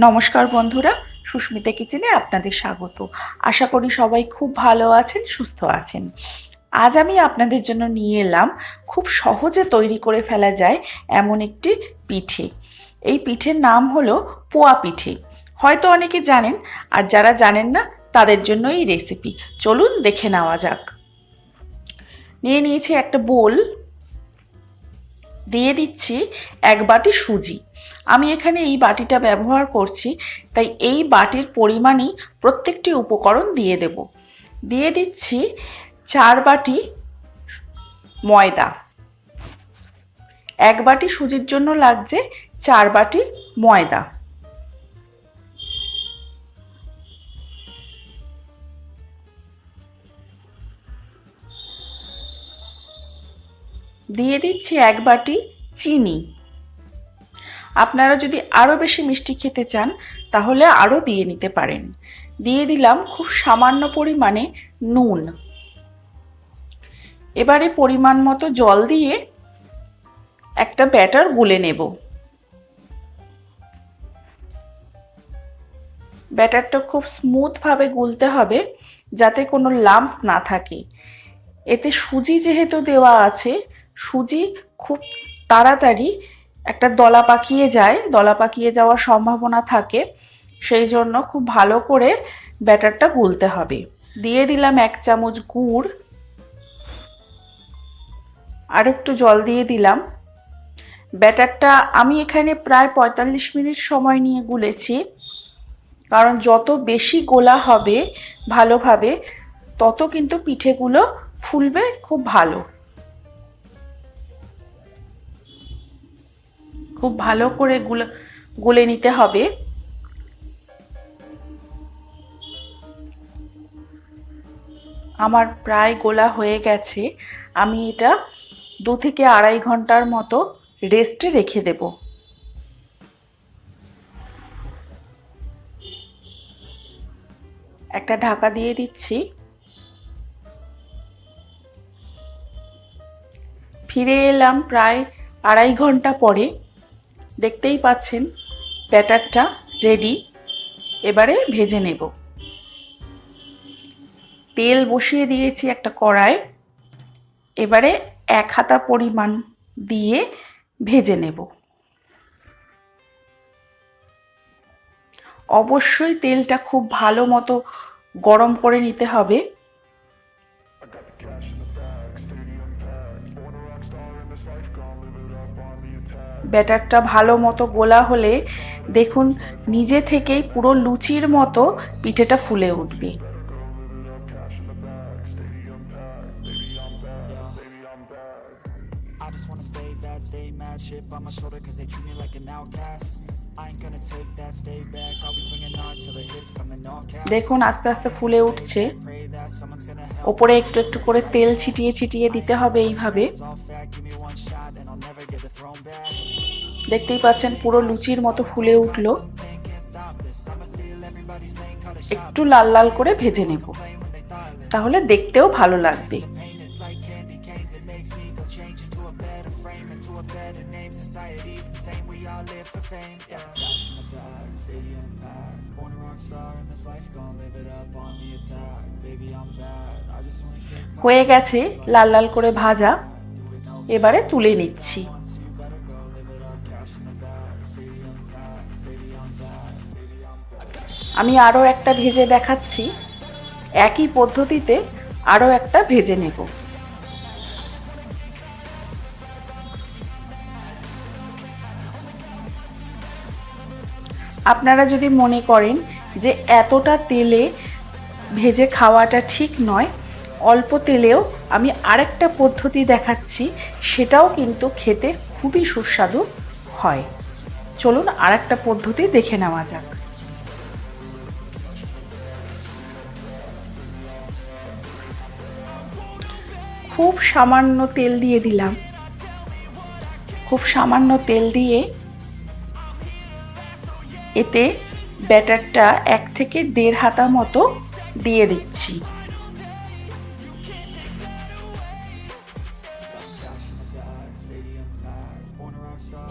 নমস্কার বন্ধুরা, সুস্মিতা কিচেনে আপনাদের স্বাগত। আশা করি সবাই খুব ভালো আছেন, সুস্থ আছেন। আজ আমি আপনাদের জন্য নিয়ে এলাম, খুব সহজে তৈরি করে ফেলা যায় এমন একটি পিঠে। এই পিঠের নাম হলো পোয়া পিঠে। হয়তো অনেকে জানেন, আর যারা জানেন না, তাদের জন্য এই রেসিপি চলুন দেখে নেওয়া যাক। নিয়ে নিয়েছি একটা বোল দিয়ে দিচ্ছি এক বাটি সুজি। আমি এখানে এই বাটিটা ব্যবহার করছি, তাই এই বাটির পরিমাণই প্রত্যেকটি উপকরণ দিয়ে দেব। দিয়ে দিচ্ছি চার বাটি ময়দা। এক বাটি সুজির জন্য লাগছে চার বাটি ময়দা। দিয়ে দিচ্ছি এক বাটি চিনি। আপনারা যদি আরও বেশি মিষ্টি খেতে চান, তাহলে আরও দিয়ে নিতে পারেন। দিয়ে দিলাম খুব সামান্য পরিমাণে নুন। এবারে পরিমাণ মতো জল দিয়ে একটা ব্যাটার গুলে নেব। ব্যাটারটা খুব স্মুথভাবে গুলতে হবে, যাতে কোনো লাম্পস না থাকে। এতে সুজি যেহেতু দেওয়া আছে সুজি খুব তাড়াতাড়ি একটা দলা পাকিয়ে যায়, দলা পাকিয়ে যাওয়ার সম্ভাবনা থাকে, সেই জন্য খুব ভালো করে ব্যাটারটা গুলতে হবে। দিয়ে দিলাম এক চামচ গুড়। আর একটু জল দিয়ে দিলাম। ব্যাটারটা আমি এখানে প্রায় পঁয়তাল্লিশ মিনিট সময় নিয়ে গুলেছি, কারণ যত বেশি গোলা হবে ভালোভাবে, তত কিন্তু পিঠেগুলো ফুলবে খুব ভালো। খুব ভালো করে গুলে নিতে হবে। আমার প্রায় গোলা হয়ে গেছে। আমি এটা দু থেকে আড়াই ঘণ্টার মতো রেস্টে রেখে দেব। একটা ঢাকা দিয়ে দিচ্ছি। ফিরে এলাম প্রায় আড়াই ঘণ্টা পরে। দেখতেই পাচ্ছেন, ব্যাটারটা রেডি এবারে ভেজে নেব। তেল বসিয়ে দিয়েছি একটা কড়াই, এবারে এক হাতা পরিমাণ দিয়ে ভেজে নেব। অবশ্যই তেলটা খুব ভালো মতো গরম করে নিতে হবে। ব্যাটারটা ভালো মতো গোলা হলে দেখুন নিজে থেকেই পুরো লুচির মতো পিঠেটা ফুলে উঠবে stay mad Shit on my shoulder cause they treat me like an outcast দেখুন, আস্তে আস্তে ফুলে উঠছে। ওপরে একটু একটু করে তেল ছিটিয়ে ছিটিয়ে দিতে হবে এইভাবে। দেখতেই পাচ্ছেন, পুরো লুচির মতো ফুলে উঠল। একটু লাল লাল করে ভেজে নেব। তাহলে দেখতেও ভালো লাগবে। Makes me go change into a better frame Into a better name Society's insane We all live for fame, yeah Stadium packed Born a rock star in this life Gonna live it up on the attack Baby I'm bad I just wanna get হয়ে গেছে লাল লাল করে ভাজা এবারে তুলে নিচ্ছি আমি আরও একটা ভেজে দেখাচ্ছি একই পদ্ধতিতে আরও একটা ভেজে নেব আপনারা যদি মনে করেন যে এতটা তেলে ভেজে খাওয়াটা ঠিক নয়, অল্প তেলেও আমি আরেকটা পদ্ধতি দেখাচ্ছি, সেটাও কিন্তু খেতে খুবই সুস্বাদু হয়। চলুন আরেকটা পদ্ধতি দেখে নেওয়া যাক। খুব সামান্য তেল দিয়ে দিলাম। খুব সামান্য তেল দিয়ে এতে ব্যাটারটা এক থেকে দেড় হাতা মতো দিয়ে দিচ্ছি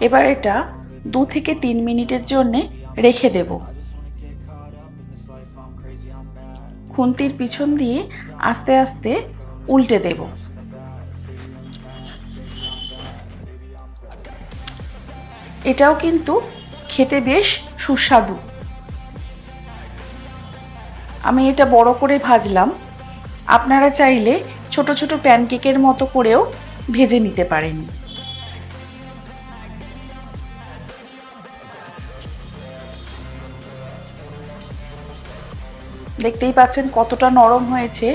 এবার এটা দু থেকে তিন মিনিটের জন্যে রেখে দেব. খুন্তির পিছন দিয়ে আস্তে আস্তে উল্টে দেব এটাও কিন্তু খেতে বেশ সুস্বাদু। আমি এটা বড় করে ভাজলাম। আপনারা চাইলে ছোট ছোট প্যানকেকের মতো করেও ভেজে নিতে পারেন। দেখতেই পাচ্ছেন কতটা নরম হয়েছে।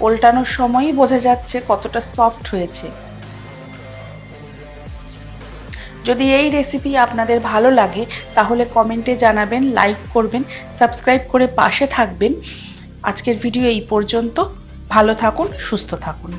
ওল্টানোর সময়ই বোঝা যাচ্ছে কতটা সফট হয়েছে। যদি এই রেসিপি আপনাদের ভালো লাগে, তাহলে কমেন্টে জানাবেন লাইক করবেন সাবস্ক্রাইব করে পাশে থাকবেন। আজকের ভিডিও এই পর্যন্ত। ভালো থাকুন, সুস্থ থাকুন।